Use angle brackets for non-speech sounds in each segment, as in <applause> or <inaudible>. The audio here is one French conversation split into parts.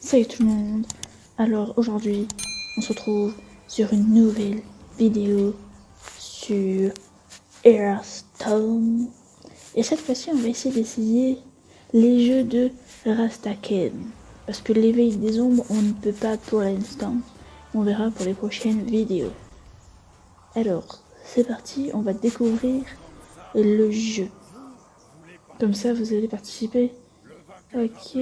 Salut tout le monde. Alors aujourd'hui, on se retrouve sur une nouvelle vidéo sur Hearthstone. Et cette fois-ci, on va essayer d'essayer les jeux de Rastaken. Parce que l'éveil des ombres, on ne peut pas pour l'instant. On verra pour les prochaines vidéos. Alors, c'est parti, on va découvrir le jeu. Comme ça, vous allez participer. Ok.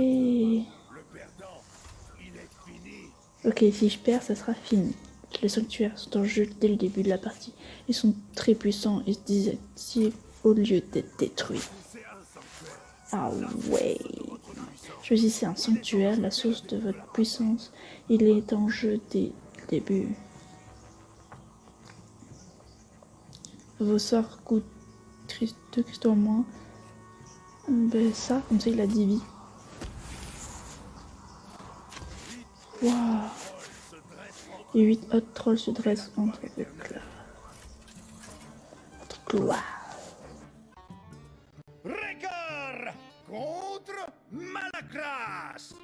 Ok, si je perds, ça sera fini. Les sanctuaires sont en jeu dès le début de la partie. Ils sont très puissants et se désactivent au lieu d'être détruits. Ah ouais. Choisissez un sanctuaire, la source de votre puissance. Il est en jeu dès le début. Vos sorts coûtent 2 cristaux en moins. Ben ça, comme ça il a 10 vies. Waouh Et 8 autres trolls se dressent entre le clan. Entre gloire. Régard contre Malacras.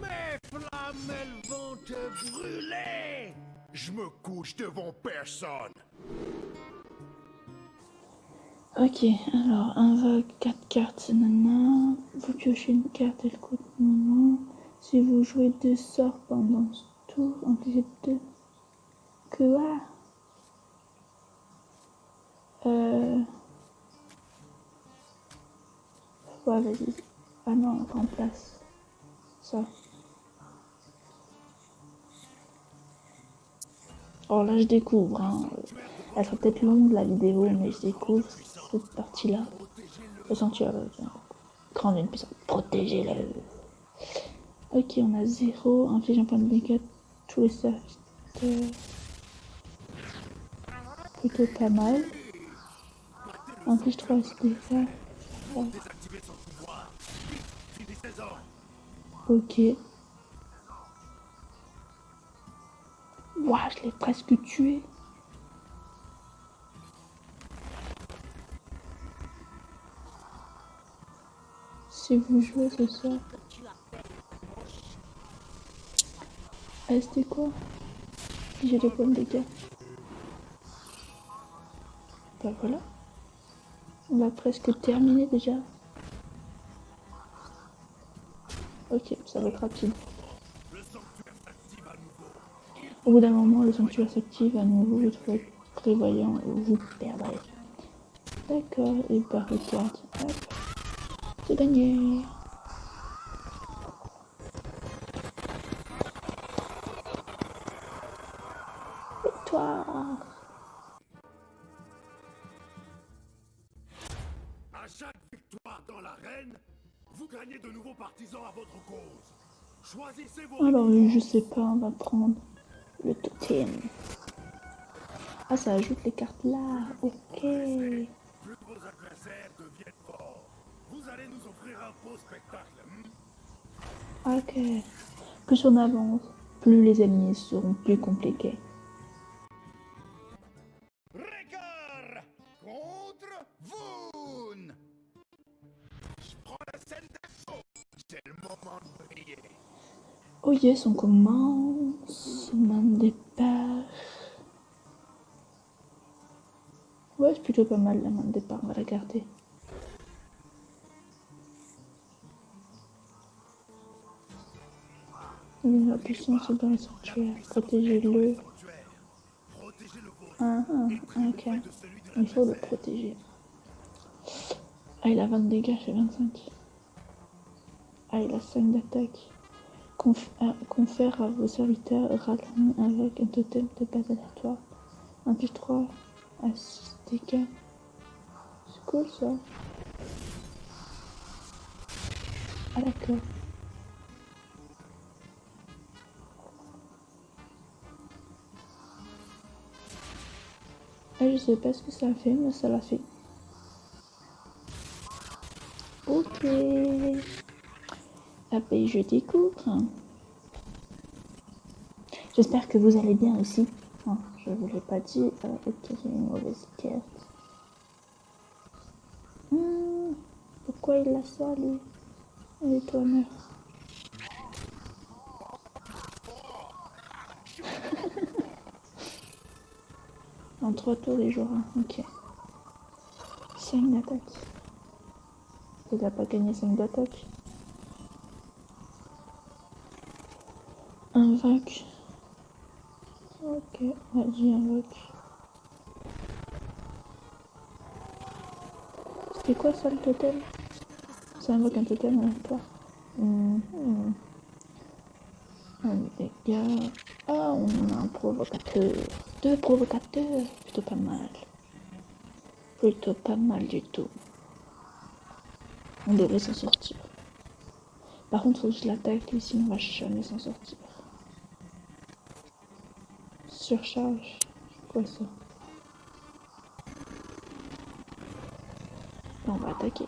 Mes flammes, elles vont te brûler. Je me couche devant personne. Ok, alors invoque 4 cartes, nana. Vous piochez une carte, elle coûte moment. Si vous jouez deux sorts pendant ce tour, infligez deux. Quoi? Euh. Ouais, vas-y. Ah non, on remplace ça. Oh là, je découvre. Hein. Elle sera peut-être longue la vidéo, mais je découvre cette partie-là. Le sanctuaire. Grande une puissance. Protégez-le. Ok, on a 0. Inflige un point de dégâts tous les serviteurs. Plutôt pas mal. Inflige 3 dégâts. Ok. Ouah, je l'ai presque tué. Si vous jouez ce soir. Ah, c'était quoi? J'ai des pommes de. Bah voilà. On va presque terminer déjà. Ok, ça va être rapide. Au bout d'un moment, le sanctuaire s'active à nouveau, faut être prévoyant et vous perdrez. D'accord, et par. Hop. C'est gagné. Victoire. À chaque victoire dans l'arène, vous gagnez de nouveaux partisans à votre cause. Choisissez vos Alors, je sais pas, on va prendre le totem. Ah, ça ajoute les cartes là. Ok. plus vos adversaires deviennent forts. Vous allez nous offrir un beau spectacle. Ok. Plus on avance, plus les ennemis seront plus compliqués. Régard contre Voon. Je prends la scène d'assaut. C'est le moment de briller. Oh yes, on commence. Main de départ. Ouais, c'est plutôt pas mal la main de départ, on va la garder. La puissance dans le sanctuaire. Protégez-le. Protégez le vôtre. Ah, ah, ok. Il faut le protéger. Ah, il a 20 de dégâts, j'ai 25. Ah, il a 5 d'attaque. Ah, confère à vos serviteurs Ralin avec un totem de base aléatoire. Un plus 3 à 6 dégâts. C'est cool ça. Ah d'accord. Ah, je sais pas ce que ça fait, mais ça l'a fait. Ok. Ah ben, je découvre. J'espère que vous allez bien aussi. Hein, je vous l'ai pas dit. Euh, ok, j'ai une mauvaise carte. Hmm, pourquoi il a ça, lui Allez, toi, meurs. <laughs> en trois tours, il jouera. Ok. 5 d'attaque. Il n'a pas gagné 5 d'attaque. Invoque. Ok, vas-y, invoque. C'était quoi ça le totem? Ça invoque un totem à toi. Mmh. Un dégât. Ah, on a un provocateur. Deux provocateurs. Plutôt pas mal. Plutôt pas mal du tout. On devrait s'en sortir. Par contre, faut que je sinon on va jamais s'en sortir. Surcharge. Quoi ça On va attaquer.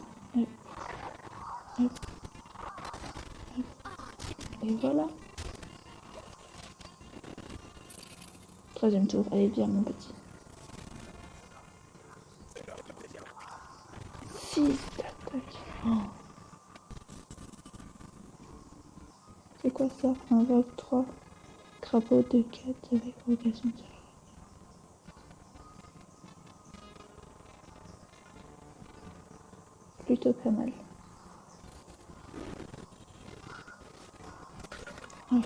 Et voilà. Troisième tour. Allez, viens mon petit. 6 d'attaque. Oh. C'est quoi ça? Un vogue 3. Crapaud de 4 avec progression de Plutôt pas mal. Ok.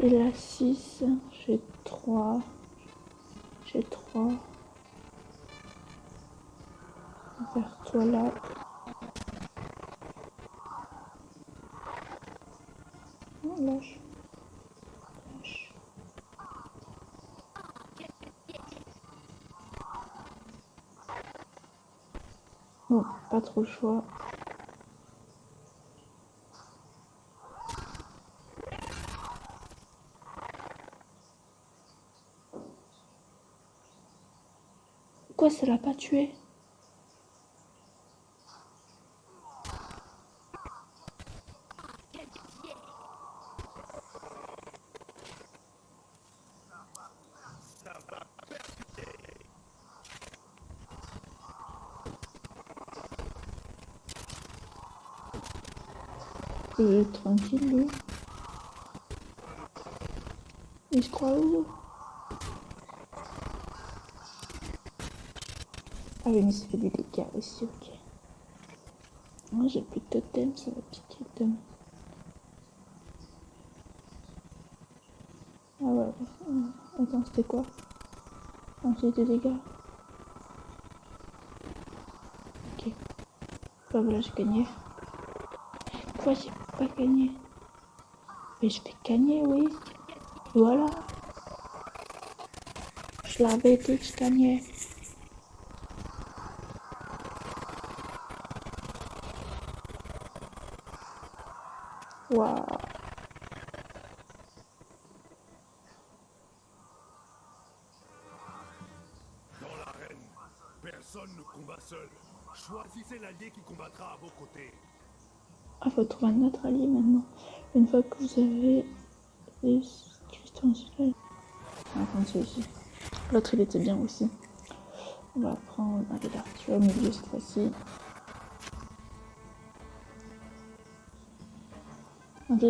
Et là 6, j'ai 3. J'ai 3. Vers toi là. Oh. Lâche. Bon, pas trop le choix. Quoi, ça l'a pas tué? Tranquille, lui. Il se croit où Ah oui, mais ça fait des dégâts aussi, ok. Moi, j'ai plus de totem, ça va piquer demain. Ah ouais, ouais. Attends, c'était quoi? Ah, j'ai des dégâts. Ok. Bah voilà, j'ai gagné. Pourquoi j'ai pas gagné Mais je vais gagner, oui. Voilà. Je l'avais dit que je gagnais. Waouh. Dans l'arène, personne ne combat seul. Choisissez l'allié qui combattra à vos côtés. Ah, trouver un allié maintenant. Une fois que vous avez les cristaux celui On celui-ci. L'autre, il était bien aussi. On va prendre. Tu es au milieu cette fois-ci. Ok.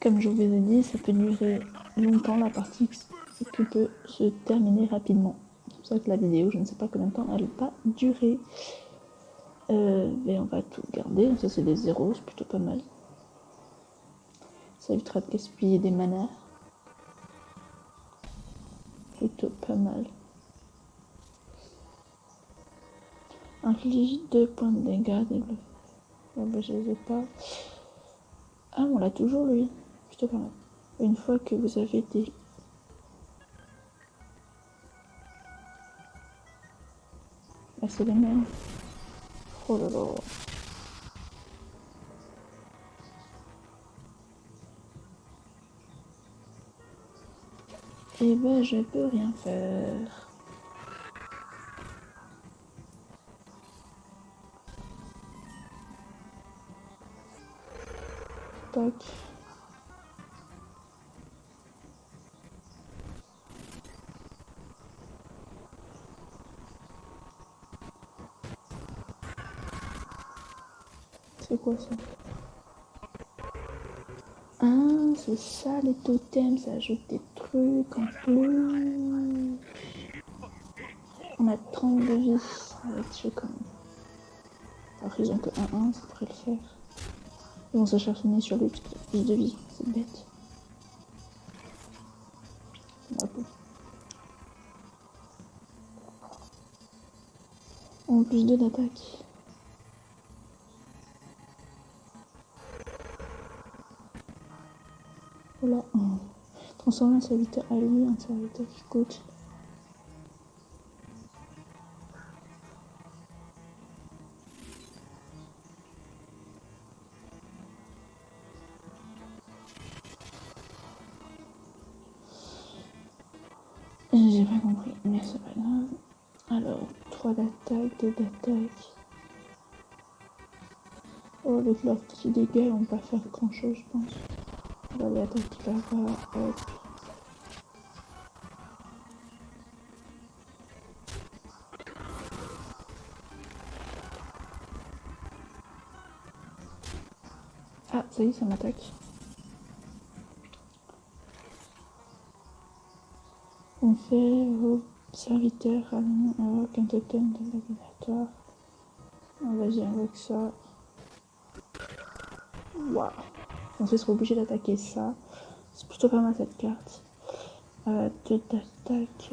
Comme je vous ai dit, ça peut durer longtemps la partie qui peut se terminer rapidement. C'est pour ça que la vidéo, je ne sais pas combien de temps elle va durer. Euh, mais on va tout garder. Ça, c'est des zéros, c'est plutôt pas mal. Ça évitera de gaspiller des manas. Plutôt pas mal. Inflige 2 points de dégâts. Ah bah, je les ai pas. Ah, on l'a toujours lui. Plutôt pas mal. Une fois que vous avez des C'est les mêmes. Oh. Eh ben, je peux rien faire. tac. C'est quoi ça Ah, c'est ça les totems, ça ajoute des trucs en plus. On a 32 vies avec même. Alors ils ont que 1-1, ça pourrait le faire. Ils vont s'acharner sur lui parce qu'il a plus de vie, c'est bête. Bravo. En plus 2 d'attaque. Transformer un serviteur à lui, un serviteur qui coûte. J'ai pas compris, mais c'est pas grave. Alors, 3 d'attaque, 2 d'attaque. Oh, avec leur petit dégât, on va pas faire grand chose, je pense. On va là-bas. Hop. Ça m'attaque. On fait au serviteur avec un totem de laboratoire. On va y avec ça. Waouh. On sera obligé d'attaquer ça. C'est plutôt pas mal cette carte. Euh, d'attaque.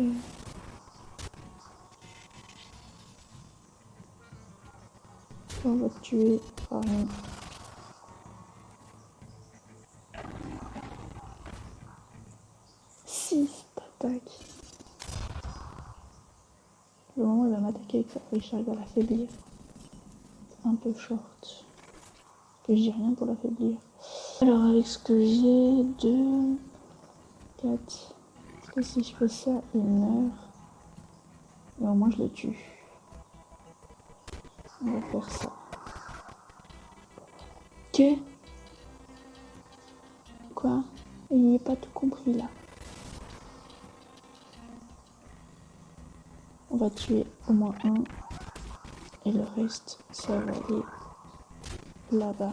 On va tuer. Pardon. Six d'attaque. Le moment où flèche, il va l'affaiblir. Un peu short. Que dis rien pour l'affaiblir. Alors avec ce que j'ai, 2, 4. Est-ce que si je fais ça, il meurt? Mais au moins je le tue. On va faire ça. Ok Quoi? Il n'y a pas tout compris là. On va tuer au moins un. Et le reste, ça va aller là-bas.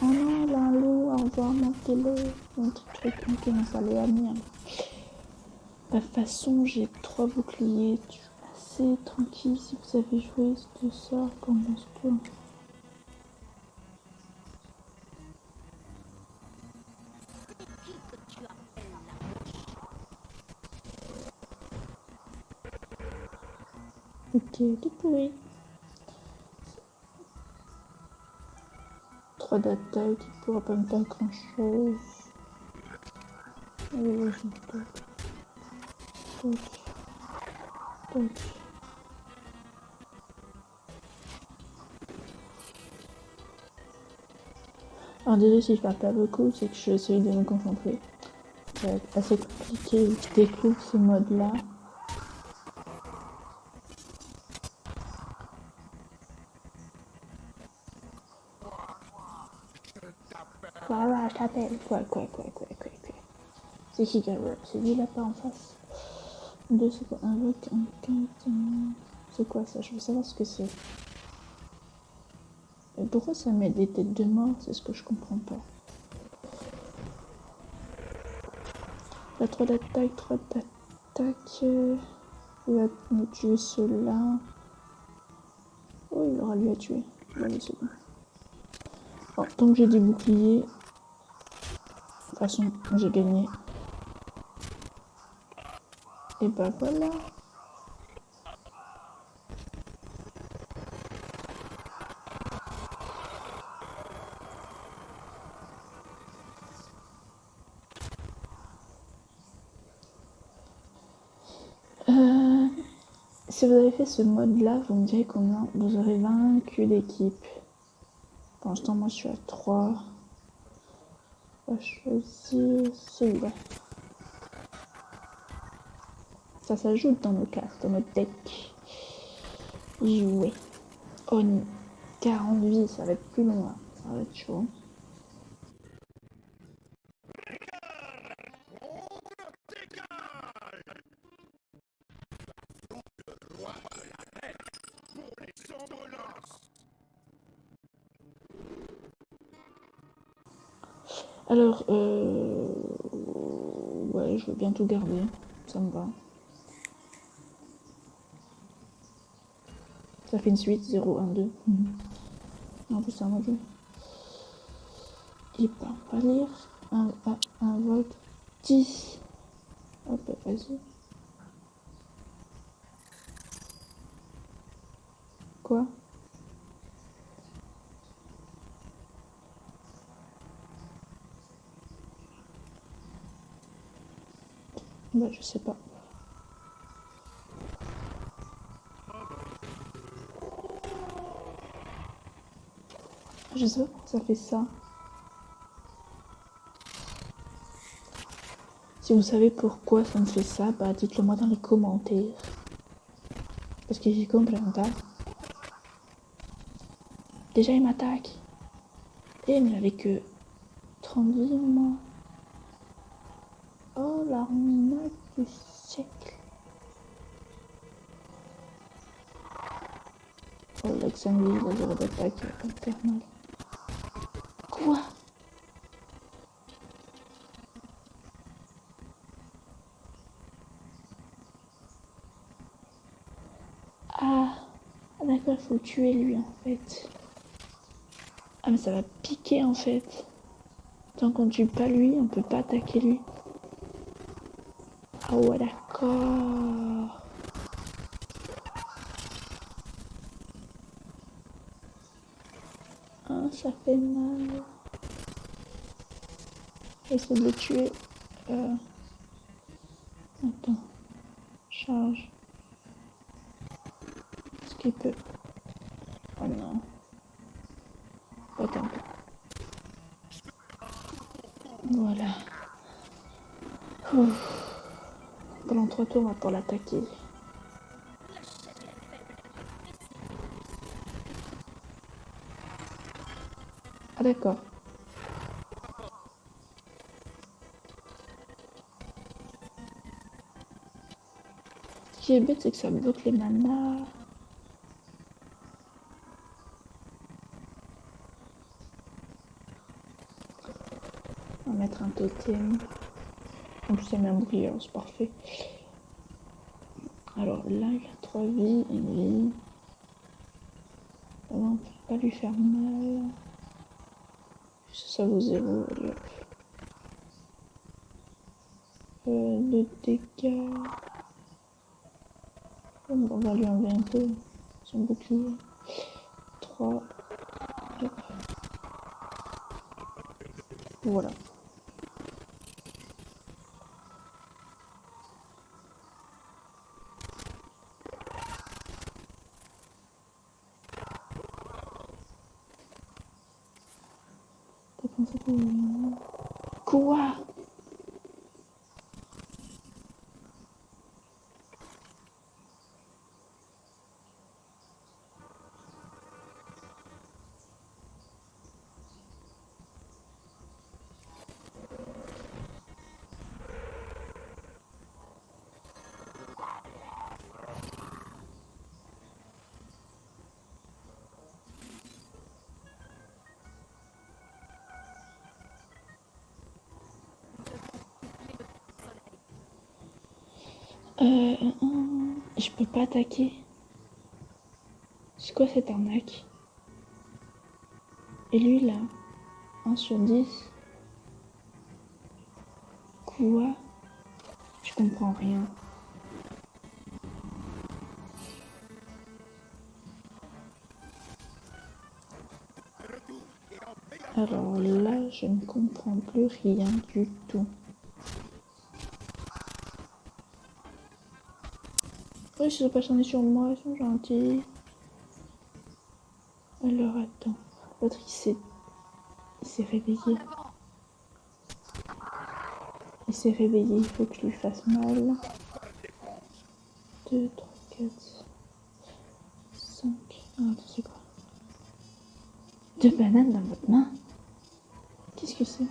Oh non, là, loup, au revoir, montez-le. Un petit truc, ok, on va aller à. De toute façon, j'ai trois boucliers. Suis assez tranquille si vous avez joué ce sort comme pourri. 3 d'attaque, il pourra pas me faire grand chose. Alors désolé si je parle pas beaucoup, c'est que je essaye de me concentrer. Être assez compliqué je découvre ce mode là. Voilà, je t'appelle. Quoi, quoi, quoi, quoi, quoi. C'est qui Gabriel C'est lui là-bas en face? Deux, c'est quoi? Un carte. C'est quoi ça? Je veux savoir ce que c'est. Pourquoi ça met des têtes de mort? C'est ce que je comprends pas. La 3 d'attaque, 3 d'attaque. Il va me tuer ceux-là. Oh, il aura lui à tuer. Bon. Bon, tant que j'ai des boucliers, toute façon, j'ai gagné. Et bah voilà. Euh, si vous avez fait ce mode là, vous me direz combien vous aurez vaincu d'équipe. Pour l'instant, moi je suis à 3. On va choisir celui-là. Ça s'ajoute dans nos cartes, dans notre deck. Jouer. Oh, 40 vies, ça va être plus long là. Ça va être chaud. Alors, euh... ouais, je veux bien tout garder. Ça me va. Ça fait une suite 0, 1, 2. En plus, c'est un jeu. Il peut pas lire. Un, un, un vote 10. Hop, vas-y. Quoi? Bah, je sais pas. Je sais pas pourquoi ça fait ça. Si vous savez pourquoi ça me fait ça, bah dites-le moi dans les commentaires. Parce que j'y comprends pas. Déjà il m'attaque. Et il n'avait que 30 vies. Oh l'armina du siècle. Oh avec 5 vies, la zéro d'attaque infernale. Quoi? Ah, d'accord, faut tuer lui en fait. Ah mais ça va piquer en fait. Tant qu'on tue pas lui, on peut pas attaquer lui. Ah ouais d'accord. Ah ça fait mal. Essaye de le tuer. Attends. Charge. Est-ce qu'il peut... Oh non. Attends. Voilà. On va pour l'attaquer. Ah d'accord. Ce qui est bête, c'est que ça bloque les manas. On va mettre un totem. En plus, il y a bouclier, c'est parfait. Alors là, il a 3 vies, une vie. on peut pas lui faire mal. Ça vaut 0, allez hop. Euh, de dégâts. On va lui enlever un peu son bouclier. 3. Voilà. 가지고 있는 구와 Euh, je peux pas attaquer. C'est quoi cette arnaque? Et lui là 1 sur 10 Quoi? Je comprends rien. Alors là, je ne comprends plus rien du tout. Ils sont pas sur moi, ils sont gentils. Alors attends, l'autre il s'est... Il s'est réveillé. Il s'est réveillé, il faut que je lui fasse mal. 2, 3, 4, 5. Ah, attends, c'est quoi? Deux bananes dans votre main? Qu'est-ce que c'est?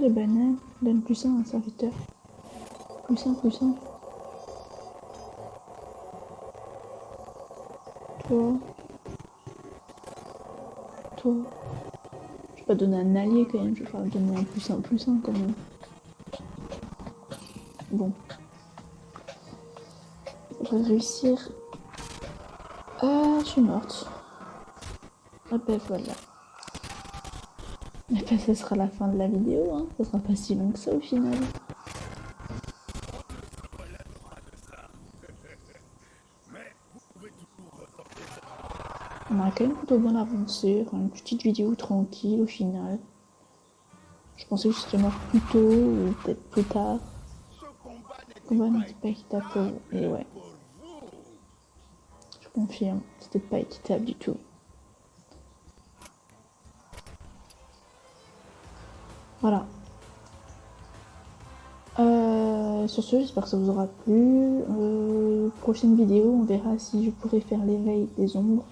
Les bananes Donne plus un à un serviteur? Plus un, plus un. Toi. Toi. Je vais pas donner un allié quand même, je vais faire donner un plus un, plus un quand même. Bon. Je vais réussir. Ah, je suis morte. Ah ben voilà. Et ben, ce sera la fin de la vidéo, hein. Ce sera pas si long que ça au final. On a quand même plutôt bonne aventure, une petite vidéo tranquille au final. Je pensais que je serais mort plus tôt ou peut-être plus tard. Combat n'était pas équitable Et ouais. Je confirme, c'était pas équitable du tout. Voilà. Euh, sur ce, j'espère que ça vous aura plu. Euh, prochaine vidéo, on verra si je pourrais faire l'éveil des ombres.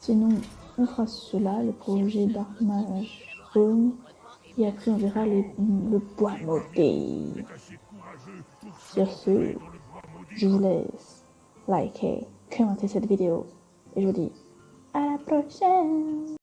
Sinon, on fera cela, le projet Dark Zone. Et après, on verra le bois maudit. Sur ce, je vous laisse liker, commenter cette vidéo. Et je vous dis à la prochaine